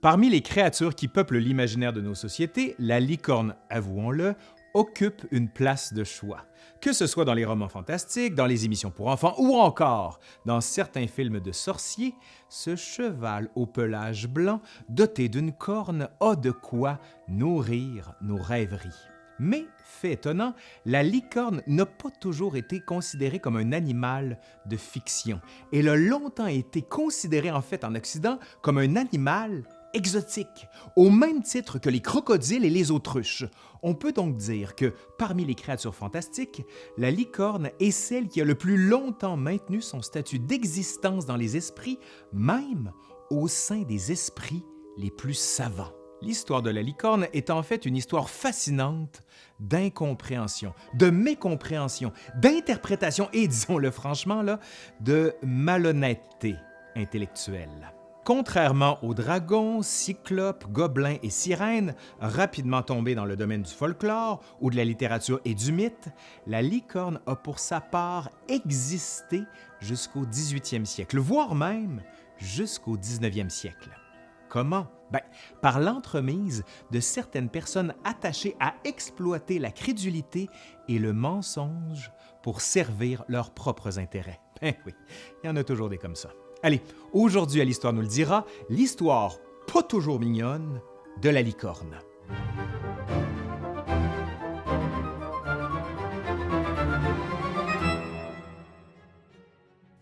Parmi les créatures qui peuplent l'imaginaire de nos sociétés, la licorne, avouons-le, occupe une place de choix, que ce soit dans les romans fantastiques, dans les émissions pour enfants ou encore dans certains films de sorciers, ce cheval au pelage blanc doté d'une corne a de quoi nourrir nos rêveries. Mais, fait étonnant, la licorne n'a pas toujours été considérée comme un animal de fiction. Elle a longtemps été considérée en fait en Occident comme un animal exotique, au même titre que les crocodiles et les autruches. On peut donc dire que, parmi les créatures fantastiques, la licorne est celle qui a le plus longtemps maintenu son statut d'existence dans les esprits, même au sein des esprits les plus savants. L'histoire de la licorne est en fait une histoire fascinante d'incompréhension, de mécompréhension, d'interprétation et, disons-le franchement, là, de malhonnêteté intellectuelle. Contrairement aux dragons, cyclopes, gobelins et sirènes, rapidement tombés dans le domaine du folklore ou de la littérature et du mythe, la licorne a pour sa part existé jusqu'au 18e siècle, voire même jusqu'au 19e siècle. Comment? Ben, par l'entremise de certaines personnes attachées à exploiter la crédulité et le mensonge pour servir leurs propres intérêts. Ben oui, il y en a toujours des comme ça. Allez, aujourd'hui à l'Histoire nous le dira, l'histoire pas toujours mignonne de la licorne.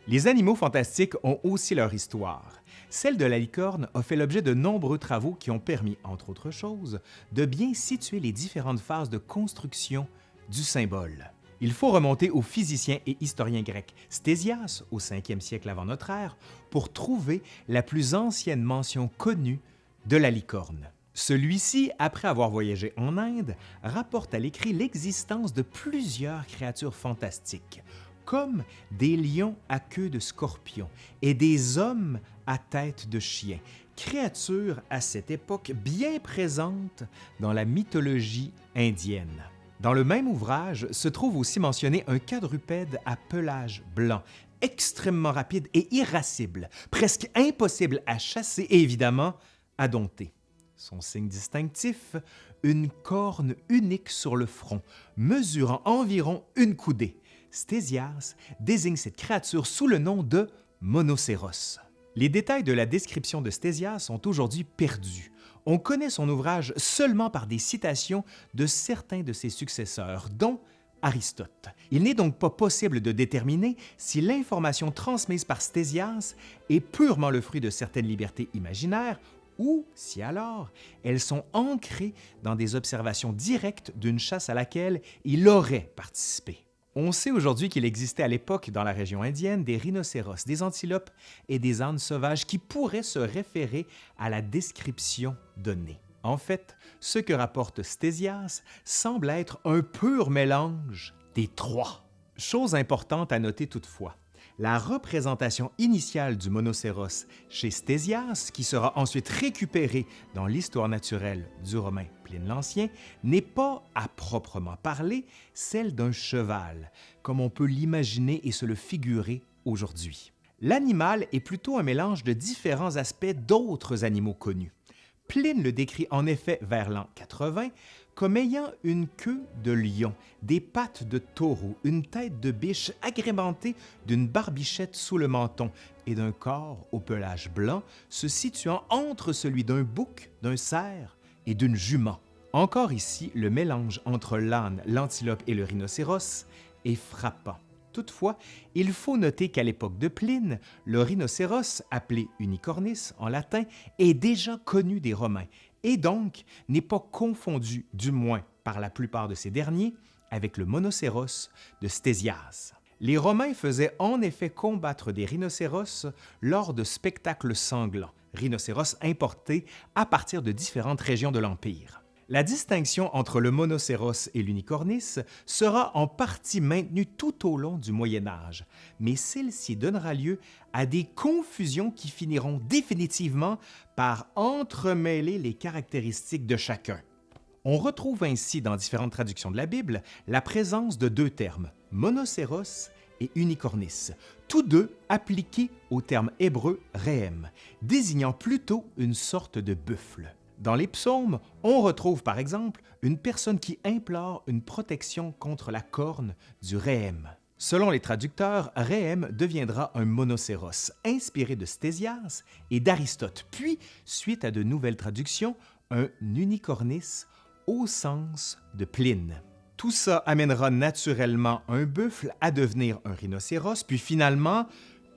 Les animaux fantastiques ont aussi leur histoire. Celle de la licorne a fait l'objet de nombreux travaux qui ont permis, entre autres choses, de bien situer les différentes phases de construction du symbole. Il faut remonter au physicien et historien grec Stésias au 5e siècle avant notre ère pour trouver la plus ancienne mention connue de la licorne. Celui-ci, après avoir voyagé en Inde, rapporte à l'écrit l'existence de plusieurs créatures fantastiques, comme des lions à queue de scorpion et des hommes à tête de chien, créatures à cette époque bien présentes dans la mythologie indienne. Dans le même ouvrage se trouve aussi mentionné un quadrupède à pelage blanc, extrêmement rapide et irascible, presque impossible à chasser et évidemment à dompter. Son signe distinctif, une corne unique sur le front, mesurant environ une coudée. Stésias désigne cette créature sous le nom de monocéros. Les détails de la description de Stésias sont aujourd'hui perdus. On connaît son ouvrage seulement par des citations de certains de ses successeurs, dont Aristote. Il n'est donc pas possible de déterminer si l'information transmise par Stésias est purement le fruit de certaines libertés imaginaires ou si alors elles sont ancrées dans des observations directes d'une chasse à laquelle il aurait participé. On sait aujourd'hui qu'il existait à l'époque dans la région indienne des rhinocéros, des antilopes et des ânes sauvages qui pourraient se référer à la description donnée. En fait, ce que rapporte Stésias semble être un pur mélange des trois. Chose importante à noter toutefois, la représentation initiale du monocéros chez Stésias, qui sera ensuite récupérée dans l'histoire naturelle du Romain Pline l'Ancien, n'est pas, à proprement parler, celle d'un cheval, comme on peut l'imaginer et se le figurer aujourd'hui. L'animal est plutôt un mélange de différents aspects d'autres animaux connus. Pline le décrit en effet vers l'an 80 comme ayant une queue de lion, des pattes de taureau, une tête de biche agrémentée d'une barbichette sous le menton et d'un corps au pelage blanc se situant entre celui d'un bouc, d'un cerf et d'une jument. Encore ici, le mélange entre l'âne, l'antilope et le rhinocéros est frappant. Toutefois, il faut noter qu'à l'époque de Pline, le rhinocéros, appelé unicornis en latin, est déjà connu des Romains et donc n'est pas confondu, du moins par la plupart de ces derniers, avec le monocéros de Stésias. Les Romains faisaient en effet combattre des rhinocéros lors de spectacles sanglants, rhinocéros importés à partir de différentes régions de l'Empire. La distinction entre le monocéros et l'unicornis sera en partie maintenue tout au long du Moyen Âge, mais celle-ci donnera lieu à des confusions qui finiront définitivement par entremêler les caractéristiques de chacun. On retrouve ainsi dans différentes traductions de la Bible la présence de deux termes, monocéros et unicornis, tous deux appliqués au terme hébreu rehem, désignant plutôt une sorte de buffle. Dans les psaumes, on retrouve par exemple une personne qui implore une protection contre la corne du rehem. Selon les traducteurs, Réhem deviendra un monocéros, inspiré de Stésias et d'Aristote, puis, suite à de nouvelles traductions, un unicornis au sens de Pline. Tout ça amènera naturellement un buffle à devenir un rhinocéros, puis finalement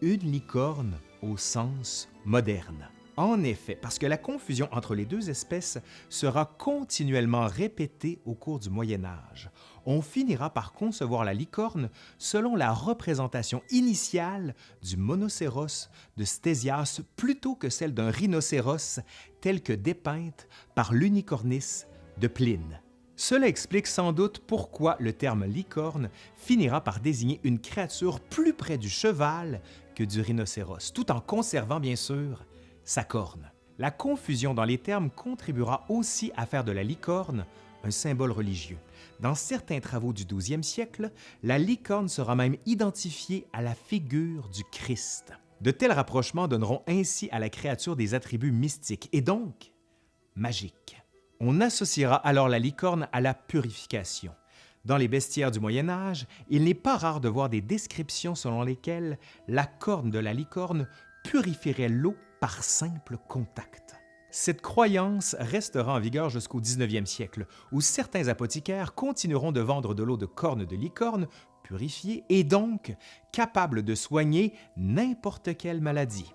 une licorne au sens moderne. En effet, parce que la confusion entre les deux espèces sera continuellement répétée au cours du Moyen Âge, on finira par concevoir la licorne selon la représentation initiale du monocéros de Stésias plutôt que celle d'un rhinocéros tel que dépeinte par l'unicornis de Pline. Cela explique sans doute pourquoi le terme licorne finira par désigner une créature plus près du cheval que du rhinocéros, tout en conservant bien sûr sa corne. La confusion dans les termes contribuera aussi à faire de la licorne un symbole religieux. Dans certains travaux du 12e siècle, la licorne sera même identifiée à la figure du Christ. De tels rapprochements donneront ainsi à la créature des attributs mystiques et donc magiques. On associera alors la licorne à la purification. Dans les bestiaires du Moyen Âge, il n'est pas rare de voir des descriptions selon lesquelles la corne de la licorne purifierait l'eau par simple contact. Cette croyance restera en vigueur jusqu'au 19e siècle, où certains apothicaires continueront de vendre de l'eau de corne de licorne purifiée et donc capable de soigner n'importe quelle maladie.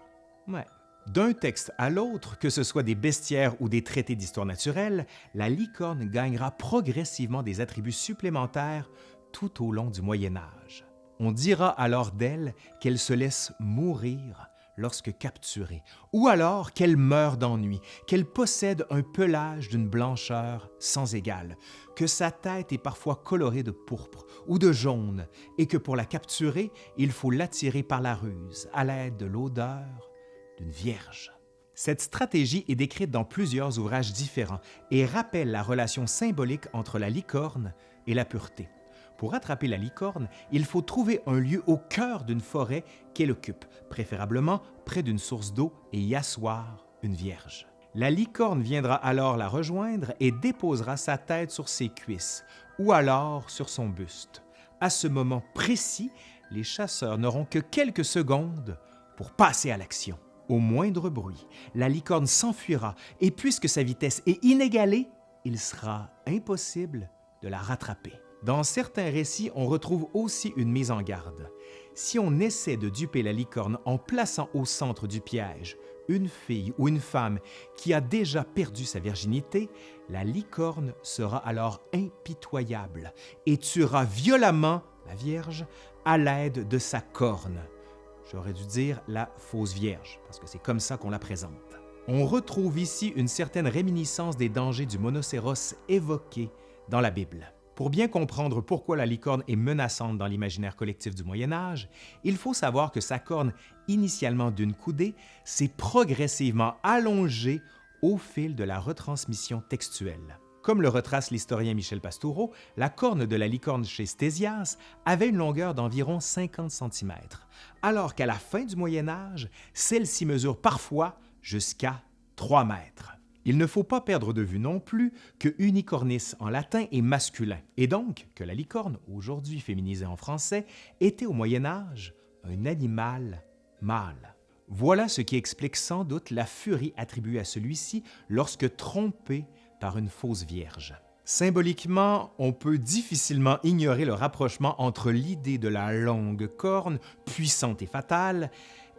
Ouais. D'un texte à l'autre, que ce soit des bestiaires ou des traités d'histoire naturelle, la licorne gagnera progressivement des attributs supplémentaires tout au long du Moyen Âge. On dira alors d'elle qu'elle se laisse mourir lorsque capturée, ou alors qu'elle meurt d'ennui, qu'elle possède un pelage d'une blancheur sans égale, que sa tête est parfois colorée de pourpre ou de jaune, et que pour la capturer, il faut l'attirer par la ruse à l'aide de l'odeur d'une vierge. Cette stratégie est décrite dans plusieurs ouvrages différents et rappelle la relation symbolique entre la licorne et la pureté. Pour attraper la licorne, il faut trouver un lieu au cœur d'une forêt qu'elle occupe, préférablement près d'une source d'eau, et y asseoir une vierge. La licorne viendra alors la rejoindre et déposera sa tête sur ses cuisses ou alors sur son buste. À ce moment précis, les chasseurs n'auront que quelques secondes pour passer à l'action. Au moindre bruit, la licorne s'enfuira et puisque sa vitesse est inégalée, il sera impossible de la rattraper. Dans certains récits, on retrouve aussi une mise en garde. Si on essaie de duper la licorne en plaçant au centre du piège une fille ou une femme qui a déjà perdu sa virginité, la licorne sera alors impitoyable et tuera violemment la Vierge à l'aide de sa corne. J'aurais dû dire la fausse Vierge, parce que c'est comme ça qu'on la présente. On retrouve ici une certaine réminiscence des dangers du monocéros évoqués dans la Bible. Pour bien comprendre pourquoi la licorne est menaçante dans l'imaginaire collectif du Moyen Âge, il faut savoir que sa corne, initialement d'une coudée, s'est progressivement allongée au fil de la retransmission textuelle. Comme le retrace l'historien Michel Pastoureau, la corne de la licorne chez Stésias avait une longueur d'environ 50 cm, alors qu'à la fin du Moyen Âge, celle-ci mesure parfois jusqu'à 3 mètres. Il ne faut pas perdre de vue non plus que unicornis en latin est masculin, et donc que la licorne, aujourd'hui féminisée en français, était au Moyen Âge un animal mâle. Voilà ce qui explique sans doute la furie attribuée à celui-ci lorsque trompé par une fausse vierge. Symboliquement, on peut difficilement ignorer le rapprochement entre l'idée de la longue corne, puissante et fatale,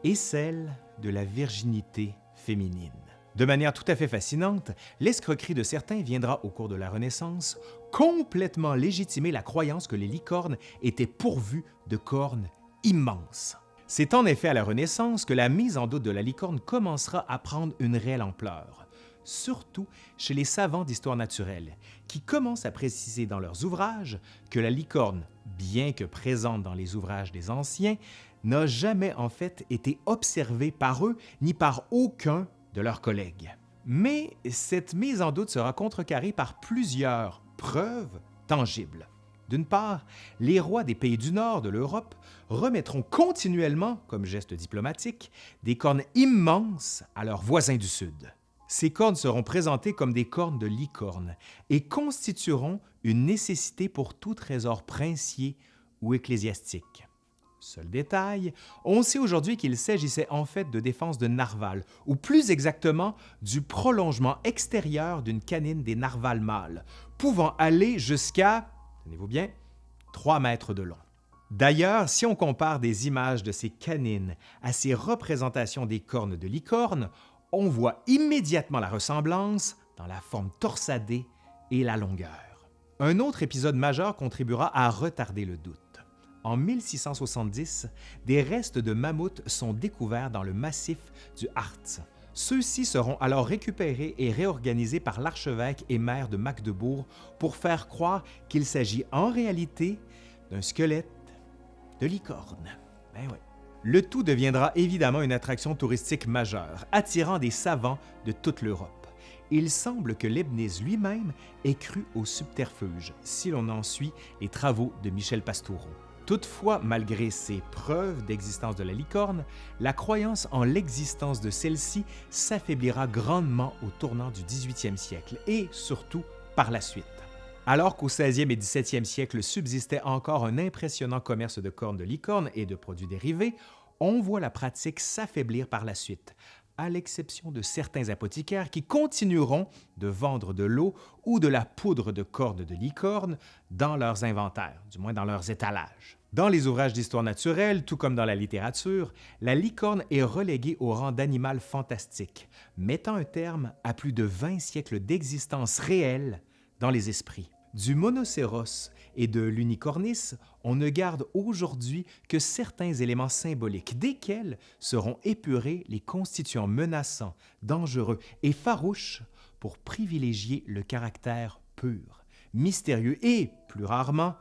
et celle de la virginité féminine. De manière tout à fait fascinante, l'escroquerie de certains viendra au cours de la Renaissance complètement légitimer la croyance que les licornes étaient pourvues de cornes immenses. C'est en effet à la Renaissance que la mise en doute de la licorne commencera à prendre une réelle ampleur, surtout chez les savants d'histoire naturelle, qui commencent à préciser dans leurs ouvrages que la licorne, bien que présente dans les ouvrages des anciens, n'a jamais en fait été observée par eux ni par aucun de leurs collègues. Mais cette mise en doute sera contrecarrée par plusieurs preuves tangibles. D'une part, les rois des pays du nord de l'Europe remettront continuellement, comme geste diplomatique, des cornes immenses à leurs voisins du sud. Ces cornes seront présentées comme des cornes de licorne et constitueront une nécessité pour tout trésor princier ou ecclésiastique. Seul détail, on sait aujourd'hui qu'il s'agissait en fait de défense de narval, ou plus exactement du prolongement extérieur d'une canine des narvals mâles, pouvant aller jusqu'à, tenez-vous bien, 3 mètres de long. D'ailleurs, si on compare des images de ces canines à ces représentations des cornes de licorne, on voit immédiatement la ressemblance dans la forme torsadée et la longueur. Un autre épisode majeur contribuera à retarder le doute en 1670, des restes de mammouths sont découverts dans le massif du Harz. Ceux-ci seront alors récupérés et réorganisés par l'archevêque et maire de Magdebourg pour faire croire qu'il s'agit en réalité d'un squelette de licorne. Ben Le tout deviendra évidemment une attraction touristique majeure, attirant des savants de toute l'Europe. Il semble que Leibniz lui-même ait cru au subterfuge, si l'on en suit les travaux de Michel Pastoureau. Toutefois, malgré ces preuves d'existence de la licorne, la croyance en l'existence de celle-ci s'affaiblira grandement au tournant du 18e siècle et surtout par la suite. Alors qu'au 16e et 17e siècle subsistait encore un impressionnant commerce de cornes de licorne et de produits dérivés, on voit la pratique s'affaiblir par la suite, à l'exception de certains apothicaires qui continueront de vendre de l'eau ou de la poudre de cordes de licorne dans leurs inventaires, du moins dans leurs étalages. Dans les ouvrages d'histoire naturelle, tout comme dans la littérature, la licorne est reléguée au rang d'animal fantastique, mettant un terme à plus de 20 siècles d'existence réelle dans les esprits. Du monocéros et de l'unicornis, on ne garde aujourd'hui que certains éléments symboliques, desquels seront épurés les constituants menaçants, dangereux et farouches pour privilégier le caractère pur, mystérieux et, plus rarement,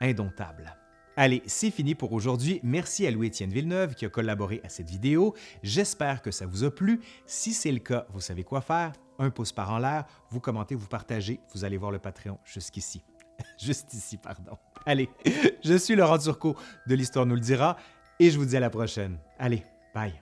indomptable. Allez, c'est fini pour aujourd'hui. Merci à Louis-Étienne Villeneuve qui a collaboré à cette vidéo. J'espère que ça vous a plu. Si c'est le cas, vous savez quoi faire. Un pouce par en l'air, vous commentez, vous partagez. Vous allez voir le Patreon jusqu'ici. Juste ici, pardon. Allez, je suis Laurent Turcot de l'Histoire nous le dira et je vous dis à la prochaine. Allez, bye.